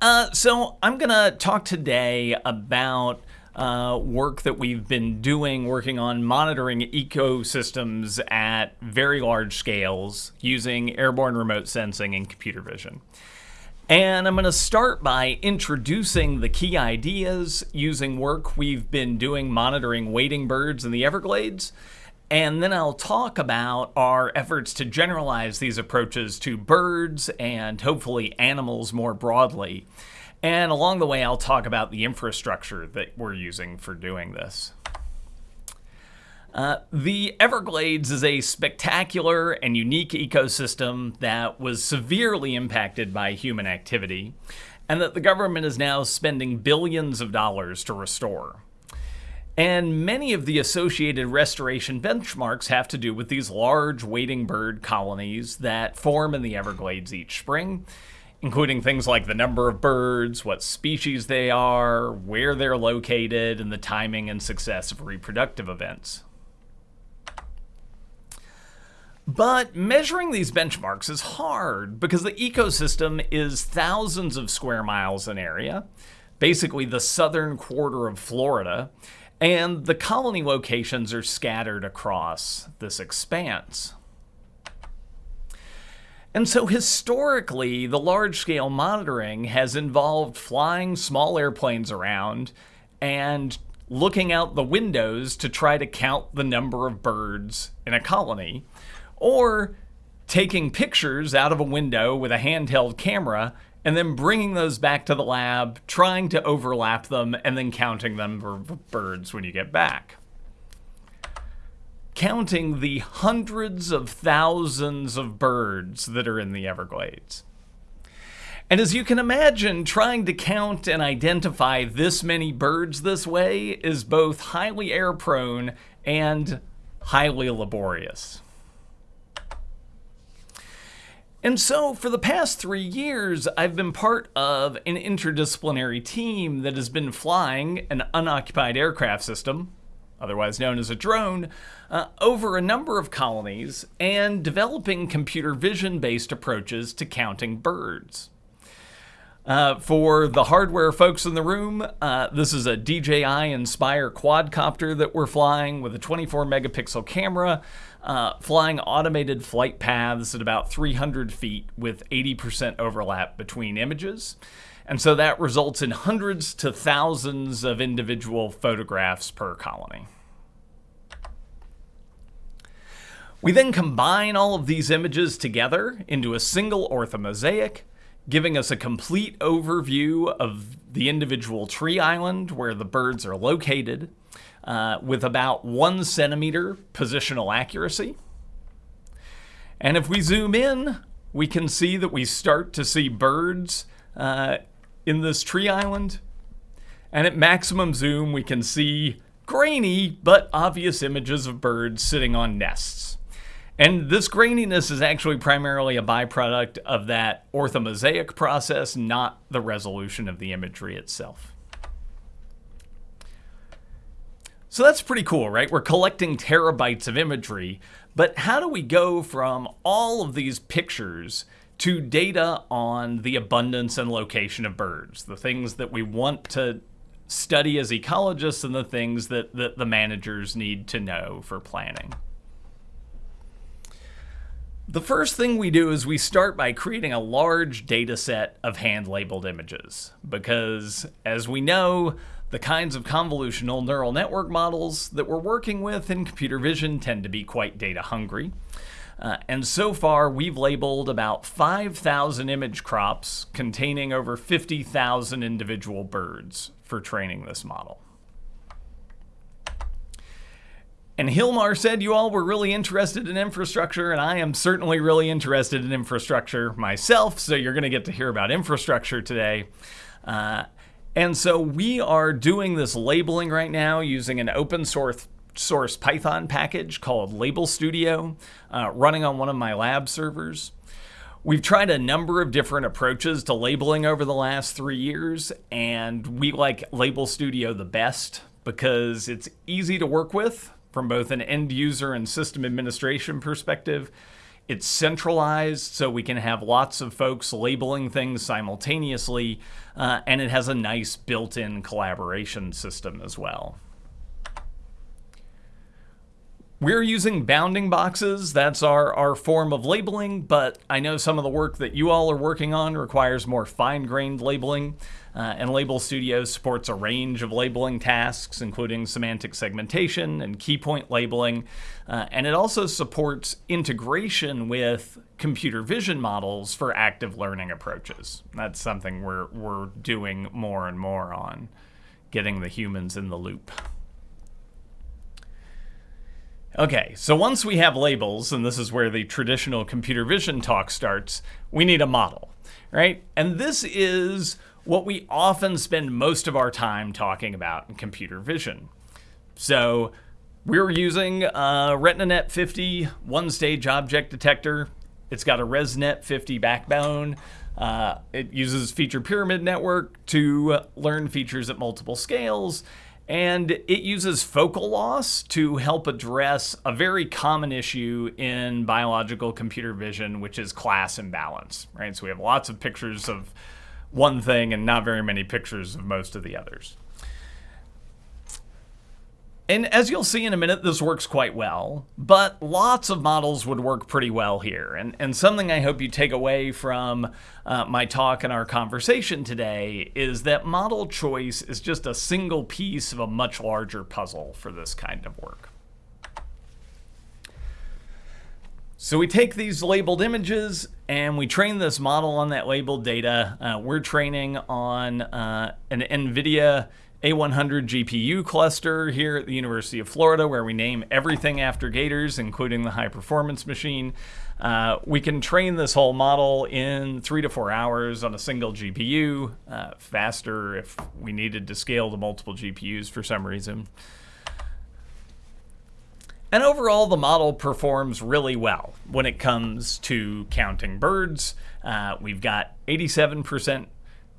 Uh, so I'm going to talk today about uh, work that we've been doing working on monitoring ecosystems at very large scales using airborne remote sensing and computer vision. And I'm going to start by introducing the key ideas using work we've been doing monitoring wading birds in the Everglades. And then I'll talk about our efforts to generalize these approaches to birds and hopefully animals more broadly. And along the way, I'll talk about the infrastructure that we're using for doing this. Uh, the Everglades is a spectacular and unique ecosystem that was severely impacted by human activity, and that the government is now spending billions of dollars to restore. And many of the associated restoration benchmarks have to do with these large wading bird colonies that form in the Everglades each spring, including things like the number of birds, what species they are, where they're located, and the timing and success of reproductive events. But measuring these benchmarks is hard because the ecosystem is thousands of square miles in area, basically the southern quarter of Florida, and the colony locations are scattered across this expanse. And so historically, the large-scale monitoring has involved flying small airplanes around and looking out the windows to try to count the number of birds in a colony, or taking pictures out of a window with a handheld camera and then bringing those back to the lab, trying to overlap them, and then counting them for birds when you get back. Counting the hundreds of thousands of birds that are in the Everglades. And as you can imagine, trying to count and identify this many birds this way is both highly error prone and highly laborious. And so, for the past three years, I've been part of an interdisciplinary team that has been flying an unoccupied aircraft system, otherwise known as a drone, uh, over a number of colonies and developing computer vision based approaches to counting birds. Uh, for the hardware folks in the room, uh, this is a DJI Inspire quadcopter that we're flying with a 24 megapixel camera uh, flying automated flight paths at about 300 feet with 80% overlap between images. And so that results in hundreds to thousands of individual photographs per colony. We then combine all of these images together into a single orthomosaic, giving us a complete overview of the individual tree island where the birds are located, uh, with about one centimeter positional accuracy. And if we zoom in, we can see that we start to see birds uh, in this tree island. And at maximum zoom, we can see grainy but obvious images of birds sitting on nests. And this graininess is actually primarily a byproduct of that orthomosaic process, not the resolution of the imagery itself. So that's pretty cool, right? We're collecting terabytes of imagery, but how do we go from all of these pictures to data on the abundance and location of birds, the things that we want to study as ecologists and the things that, that the managers need to know for planning? The first thing we do is we start by creating a large data set of hand-labeled images because, as we know, the kinds of convolutional neural network models that we're working with in computer vision tend to be quite data hungry. Uh, and so far, we've labeled about 5,000 image crops containing over 50,000 individual birds for training this model. And Hilmar said you all were really interested in infrastructure, and I am certainly really interested in infrastructure myself, so you're going to get to hear about infrastructure today. Uh, and so we are doing this labeling right now using an open source source Python package called Label Studio uh, running on one of my lab servers. We've tried a number of different approaches to labeling over the last three years, and we like Label Studio the best because it's easy to work with from both an end user and system administration perspective. it's centralized, so we can have lots of folks labeling things simultaneously, uh, and it has a nice built-in collaboration system as well. We're using bounding boxes. That's our, our form of labeling, but I know some of the work that you all are working on requires more fine-grained labeling. Uh, and Label Studio supports a range of labeling tasks, including semantic segmentation and key point labeling. Uh, and it also supports integration with computer vision models for active learning approaches. That's something we're, we're doing more and more on, getting the humans in the loop. Okay, so once we have labels, and this is where the traditional computer vision talk starts, we need a model, right? And this is what we often spend most of our time talking about in computer vision. So we're using a RetinaNet 50 one-stage object detector. It's got a ResNet 50 backbone. Uh, it uses feature pyramid network to learn features at multiple scales and it uses focal loss to help address a very common issue in biological computer vision, which is class imbalance, right? So we have lots of pictures of one thing and not very many pictures of most of the others. And as you'll see in a minute, this works quite well, but lots of models would work pretty well here. And, and something I hope you take away from uh, my talk and our conversation today is that model choice is just a single piece of a much larger puzzle for this kind of work. So we take these labeled images and we train this model on that labeled data. Uh, we're training on uh, an NVIDIA a100 GPU cluster here at the University of Florida, where we name everything after Gators, including the high performance machine. Uh, we can train this whole model in three to four hours on a single GPU, uh, faster if we needed to scale to multiple GPUs for some reason. And overall, the model performs really well when it comes to counting birds. Uh, we've got 87%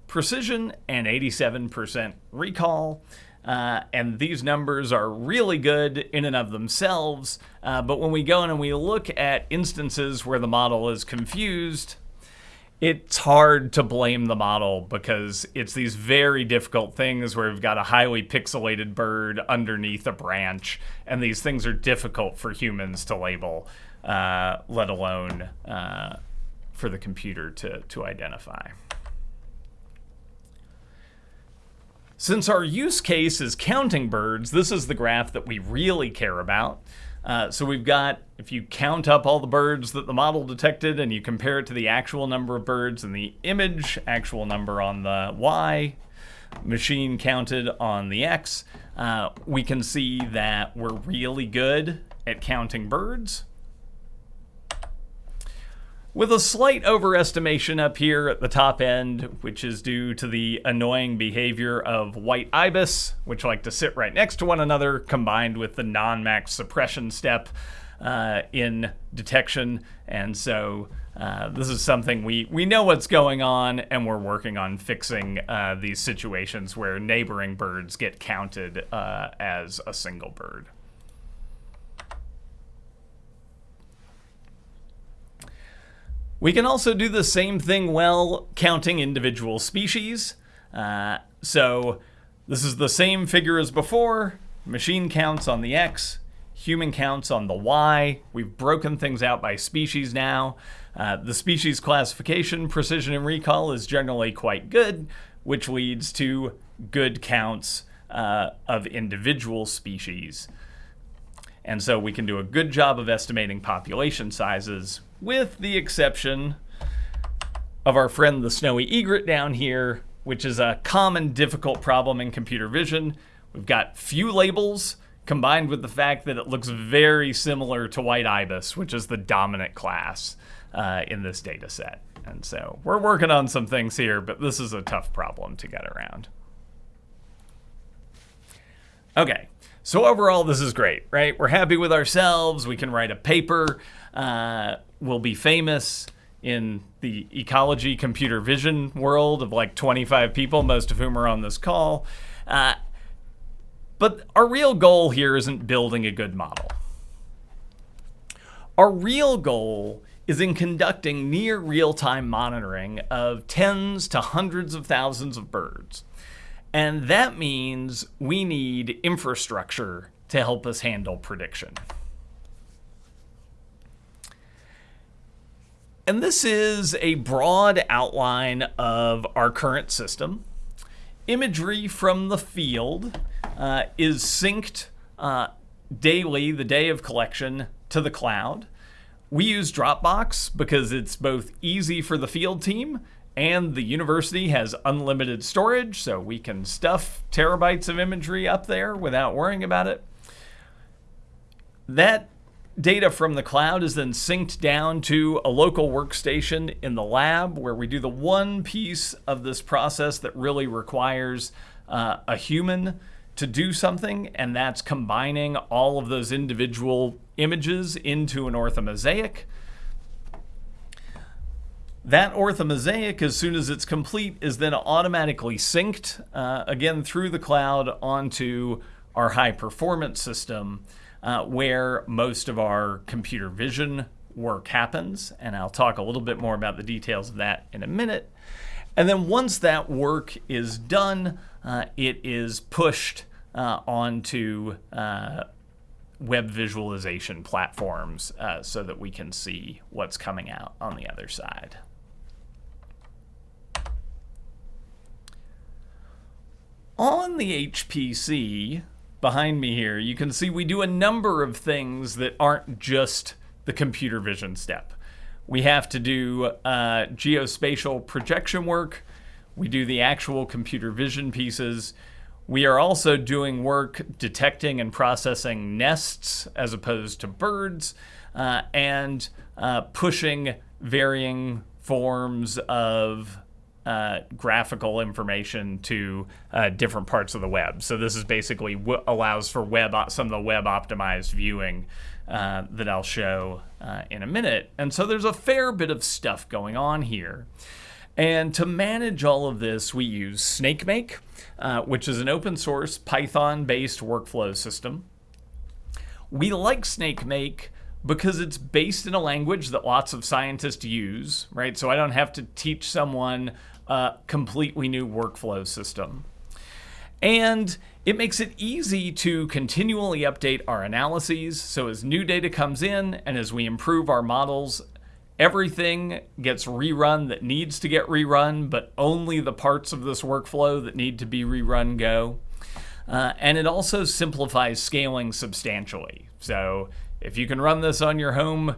precision and 87% recall. Uh, and these numbers are really good in and of themselves. Uh, but when we go in and we look at instances where the model is confused, it's hard to blame the model because it's these very difficult things where we've got a highly pixelated bird underneath a branch, and these things are difficult for humans to label, uh, let alone uh, for the computer to, to identify. Since our use case is counting birds, this is the graph that we really care about. Uh, so we've got, if you count up all the birds that the model detected and you compare it to the actual number of birds in the image, actual number on the Y, machine counted on the X, uh, we can see that we're really good at counting birds with a slight overestimation up here at the top end, which is due to the annoying behavior of white ibis, which like to sit right next to one another, combined with the non-max suppression step uh, in detection. And so uh, this is something we, we know what's going on, and we're working on fixing uh, these situations where neighboring birds get counted uh, as a single bird. We can also do the same thing well counting individual species. Uh, so this is the same figure as before. Machine counts on the X, human counts on the Y. We've broken things out by species now. Uh, the species classification, precision, and recall is generally quite good, which leads to good counts uh, of individual species. And so we can do a good job of estimating population sizes with the exception of our friend the snowy egret down here, which is a common difficult problem in computer vision. We've got few labels combined with the fact that it looks very similar to white ibis, which is the dominant class uh, in this data set. And so we're working on some things here, but this is a tough problem to get around. Okay, so overall, this is great, right? We're happy with ourselves. We can write a paper. Uh, we'll be famous in the ecology computer vision world of like 25 people, most of whom are on this call. Uh, but our real goal here isn't building a good model. Our real goal is in conducting near real time monitoring of tens to hundreds of thousands of birds. And that means we need infrastructure to help us handle prediction. And this is a broad outline of our current system. Imagery from the field uh, is synced uh, daily, the day of collection, to the cloud. We use Dropbox because it's both easy for the field team and the university has unlimited storage, so we can stuff terabytes of imagery up there without worrying about it. That data from the cloud is then synced down to a local workstation in the lab where we do the one piece of this process that really requires uh, a human to do something, and that's combining all of those individual images into an orthomosaic. That orthomosaic, as soon as it's complete, is then automatically synced, uh, again, through the cloud onto our high performance system uh, where most of our computer vision work happens. And I'll talk a little bit more about the details of that in a minute. And then once that work is done, uh, it is pushed uh, onto uh, web visualization platforms uh, so that we can see what's coming out on the other side. On the HPC behind me here, you can see we do a number of things that aren't just the computer vision step. We have to do uh, geospatial projection work. We do the actual computer vision pieces. We are also doing work detecting and processing nests as opposed to birds uh, and uh, pushing varying forms of uh, graphical information to uh, different parts of the web. So this is basically what allows for web some of the web optimized viewing uh, that I'll show uh, in a minute. And so there's a fair bit of stuff going on here. And to manage all of this, we use Snakemake, uh, which is an open source Python based workflow system. We like Snakemake because it's based in a language that lots of scientists use, right? So I don't have to teach someone a completely new workflow system. And it makes it easy to continually update our analyses. So as new data comes in and as we improve our models, everything gets rerun that needs to get rerun, but only the parts of this workflow that need to be rerun go. Uh, and it also simplifies scaling substantially. So if you can run this on your home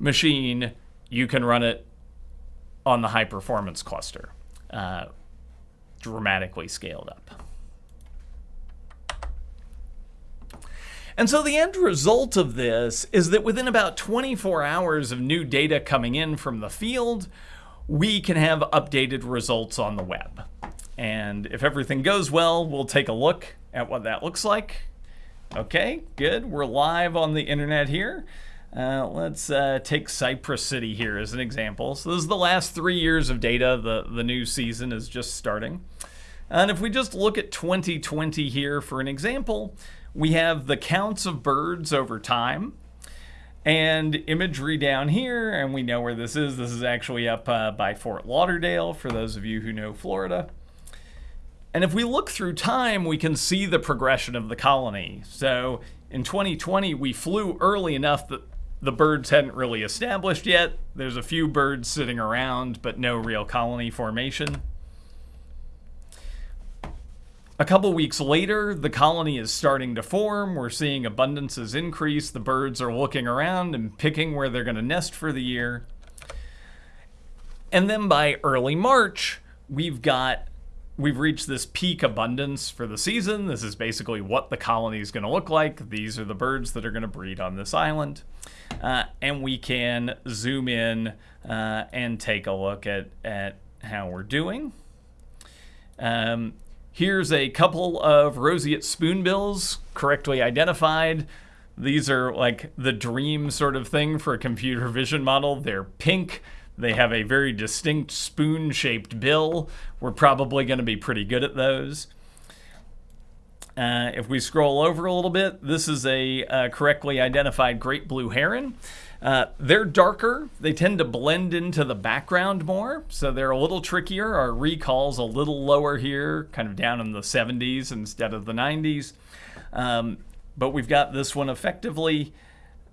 machine, you can run it on the high performance cluster, uh, dramatically scaled up. And so the end result of this is that within about 24 hours of new data coming in from the field, we can have updated results on the web. And if everything goes well, we'll take a look at what that looks like. Okay, good. We're live on the internet here. Uh, let's uh, take Cypress City here as an example. So this is the last three years of data. The, the new season is just starting. And if we just look at 2020 here for an example, we have the counts of birds over time and imagery down here. And we know where this is. This is actually up uh, by Fort Lauderdale for those of you who know Florida. And if we look through time, we can see the progression of the colony. So in 2020, we flew early enough that the birds hadn't really established yet. There's a few birds sitting around, but no real colony formation. A couple weeks later, the colony is starting to form. We're seeing abundances increase. The birds are looking around and picking where they're going to nest for the year. And then by early March, we've got we've reached this peak abundance for the season. This is basically what the colony is going to look like. These are the birds that are going to breed on this island. Uh, and we can zoom in uh, and take a look at, at how we're doing. Um, here's a couple of roseate spoonbills correctly identified. These are like the dream sort of thing for a computer vision model. They're pink. They have a very distinct spoon shaped bill. We're probably going to be pretty good at those. Uh, if we scroll over a little bit, this is a uh, correctly identified great blue heron. Uh, they're darker. They tend to blend into the background more, so they're a little trickier. Our recall's a little lower here, kind of down in the 70s instead of the 90s. Um, but we've got this one effectively.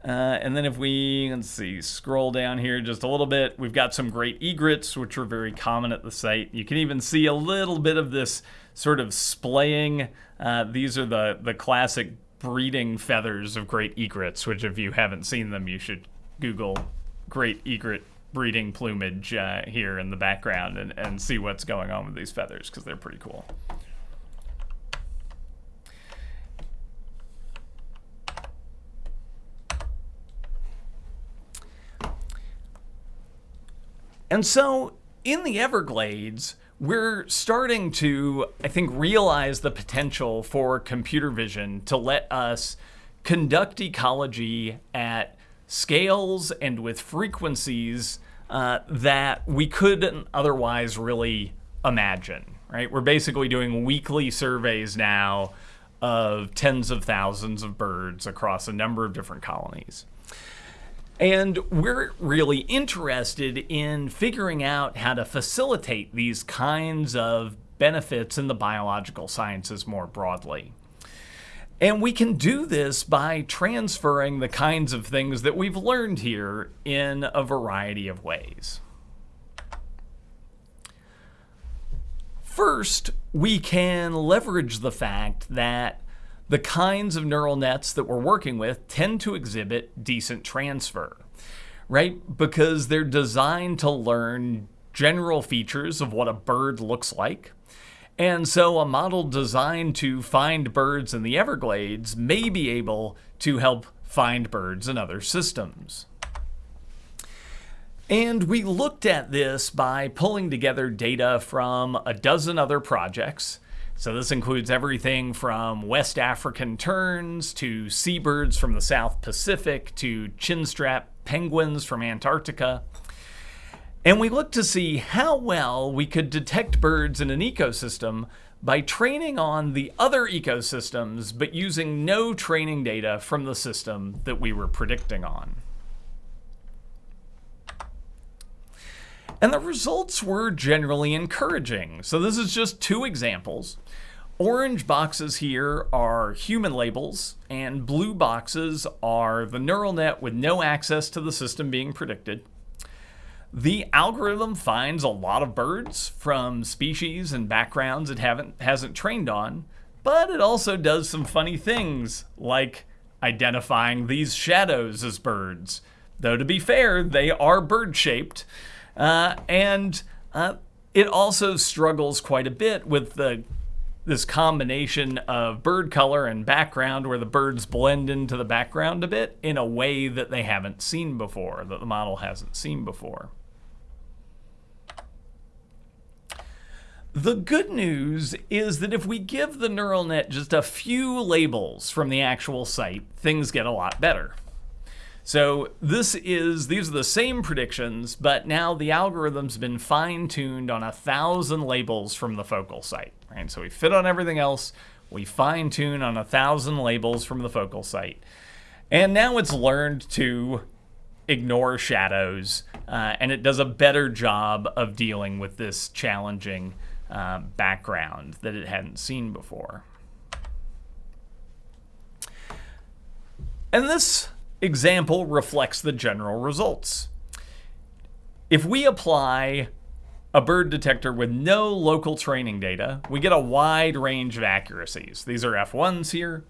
Uh, and then if we, let's see, scroll down here just a little bit, we've got some great egrets, which are very common at the site. You can even see a little bit of this sort of splaying. Uh, these are the, the classic breeding feathers of great egrets, which if you haven't seen them, you should Google great egret breeding plumage uh, here in the background and, and see what's going on with these feathers because they're pretty cool. And so in the Everglades, we're starting to, I think, realize the potential for computer vision to let us conduct ecology at scales and with frequencies uh, that we couldn't otherwise really imagine, right? We're basically doing weekly surveys now of tens of thousands of birds across a number of different colonies. And we're really interested in figuring out how to facilitate these kinds of benefits in the biological sciences more broadly. And we can do this by transferring the kinds of things that we've learned here in a variety of ways. First, we can leverage the fact that the kinds of neural nets that we're working with tend to exhibit decent transfer, right? Because they're designed to learn general features of what a bird looks like. And so a model designed to find birds in the Everglades may be able to help find birds in other systems. And we looked at this by pulling together data from a dozen other projects so this includes everything from West African terns to seabirds from the South Pacific to chinstrap penguins from Antarctica. And we looked to see how well we could detect birds in an ecosystem by training on the other ecosystems, but using no training data from the system that we were predicting on. And the results were generally encouraging. So this is just two examples. Orange boxes here are human labels, and blue boxes are the neural net with no access to the system being predicted. The algorithm finds a lot of birds from species and backgrounds it haven't, hasn't trained on, but it also does some funny things, like identifying these shadows as birds. Though to be fair, they are bird-shaped, uh, and uh, it also struggles quite a bit with the this combination of bird color and background where the birds blend into the background a bit in a way that they haven't seen before, that the model hasn't seen before. The good news is that if we give the neural net just a few labels from the actual site, things get a lot better. So this is these are the same predictions, but now the algorithm's been fine-tuned on a thousand labels from the focal site. Right? So we fit on everything else, we fine-tune on a thousand labels from the focal site. And now it's learned to ignore shadows, uh, and it does a better job of dealing with this challenging uh, background that it hadn't seen before. And this example reflects the general results. If we apply a bird detector with no local training data, we get a wide range of accuracies. These are F1s here.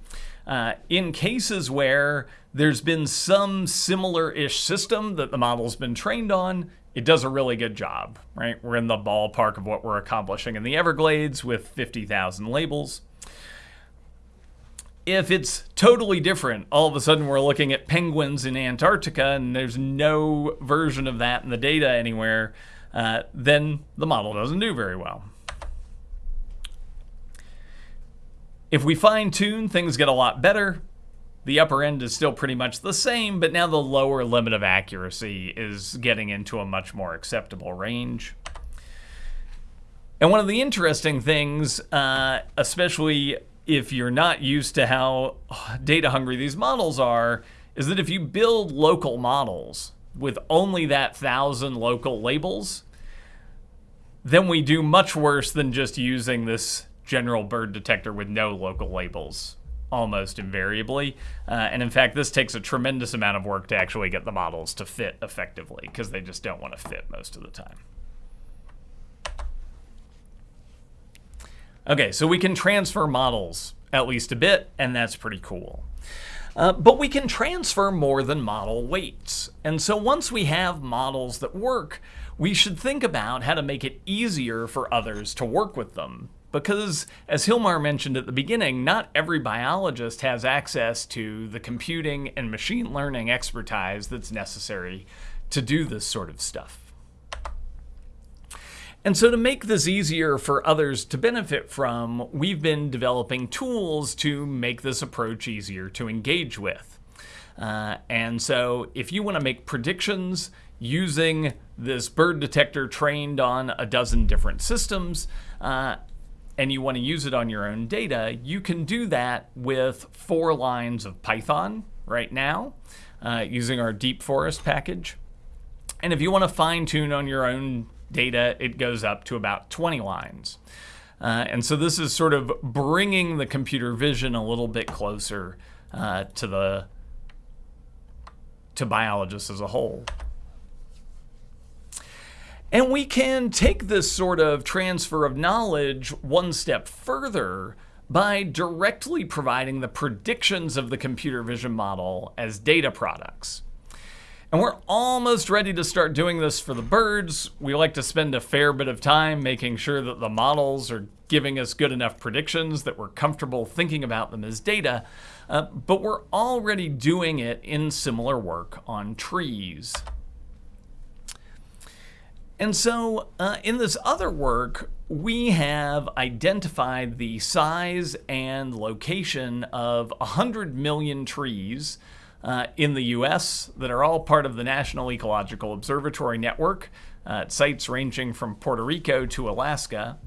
Uh, in cases where there's been some similar-ish system that the model's been trained on, it does a really good job, right? We're in the ballpark of what we're accomplishing in the Everglades with 50,000 labels if it's totally different, all of a sudden we're looking at penguins in Antarctica and there's no version of that in the data anywhere, uh, then the model doesn't do very well. If we fine tune, things get a lot better. The upper end is still pretty much the same, but now the lower limit of accuracy is getting into a much more acceptable range. And one of the interesting things, uh, especially if you're not used to how data hungry these models are, is that if you build local models with only that thousand local labels, then we do much worse than just using this general bird detector with no local labels almost invariably. Uh, and in fact, this takes a tremendous amount of work to actually get the models to fit effectively because they just don't want to fit most of the time. Okay, so we can transfer models at least a bit, and that's pretty cool. Uh, but we can transfer more than model weights. And so once we have models that work, we should think about how to make it easier for others to work with them. Because, as Hilmar mentioned at the beginning, not every biologist has access to the computing and machine learning expertise that's necessary to do this sort of stuff. And so to make this easier for others to benefit from, we've been developing tools to make this approach easier to engage with. Uh, and so if you want to make predictions using this bird detector trained on a dozen different systems, uh, and you want to use it on your own data, you can do that with four lines of Python right now uh, using our DeepForest package. And if you want to fine tune on your own data, it goes up to about 20 lines. Uh, and so this is sort of bringing the computer vision a little bit closer uh, to the to biologists as a whole. And we can take this sort of transfer of knowledge one step further by directly providing the predictions of the computer vision model as data products. And we're almost ready to start doing this for the birds. We like to spend a fair bit of time making sure that the models are giving us good enough predictions that we're comfortable thinking about them as data. Uh, but we're already doing it in similar work on trees. And so uh, in this other work, we have identified the size and location of 100 million trees uh, in the US that are all part of the National Ecological Observatory Network uh, sites ranging from Puerto Rico to Alaska.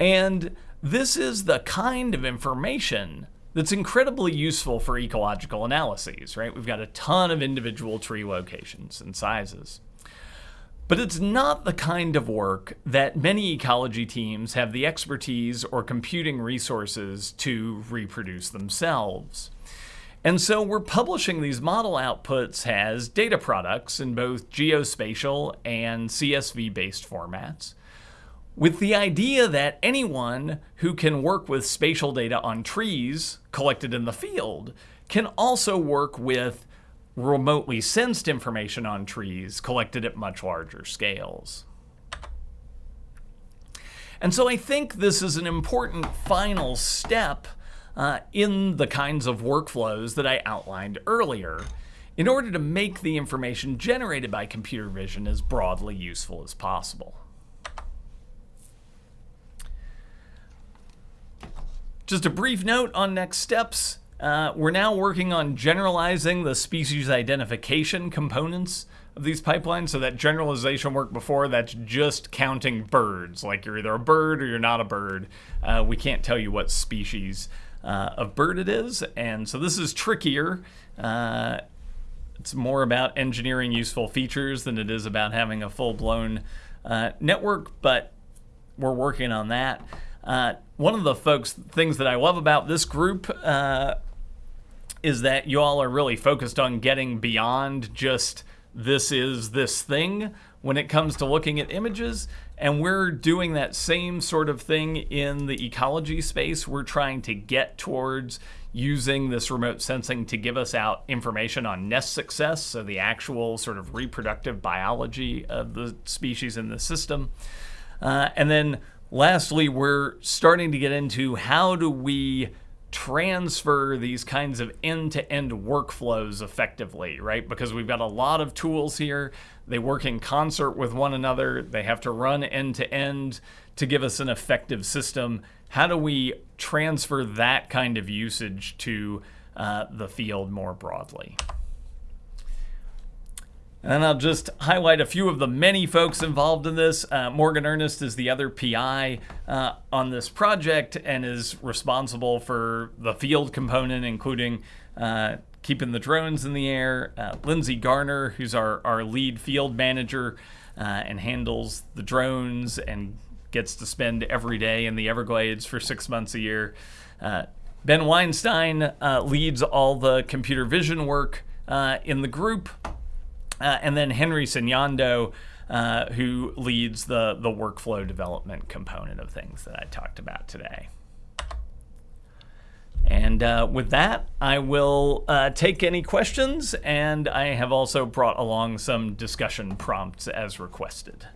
And this is the kind of information that's incredibly useful for ecological analyses, right? We've got a ton of individual tree locations and sizes. But it's not the kind of work that many ecology teams have the expertise or computing resources to reproduce themselves. And so we're publishing these model outputs as data products in both geospatial and CSV-based formats with the idea that anyone who can work with spatial data on trees collected in the field can also work with remotely sensed information on trees collected at much larger scales. And so I think this is an important final step uh, in the kinds of workflows that I outlined earlier in order to make the information generated by computer vision as broadly useful as possible. Just a brief note on next steps. Uh, we're now working on generalizing the species identification components of these pipelines. So that generalization work before, that's just counting birds. Like you're either a bird or you're not a bird. Uh, we can't tell you what species uh, of bird it is. And so this is trickier. Uh, it's more about engineering useful features than it is about having a full-blown uh, network, but we're working on that. Uh, one of the folks things that I love about this group uh, is that you all are really focused on getting beyond just this is this thing when it comes to looking at images. And we're doing that same sort of thing in the ecology space. We're trying to get towards using this remote sensing to give us out information on nest success, so the actual sort of reproductive biology of the species in the system. Uh, and then lastly, we're starting to get into how do we transfer these kinds of end-to-end workflows effectively, right? Because we've got a lot of tools here. They work in concert with one another. They have to run end-to-end to give us an effective system. How do we transfer that kind of usage to uh, the field more broadly? And I'll just highlight a few of the many folks involved in this. Uh, Morgan Ernest is the other PI uh, on this project and is responsible for the field component, including uh, keeping the drones in the air. Uh, Lindsay Garner, who's our, our lead field manager uh, and handles the drones and gets to spend every day in the Everglades for six months a year. Uh, ben Weinstein leads all the computer vision work in the group. Uh, and then Henry Senyondo, uh, who leads the, the workflow development component of things that I talked about today. And uh, with that, I will uh, take any questions, and I have also brought along some discussion prompts as requested.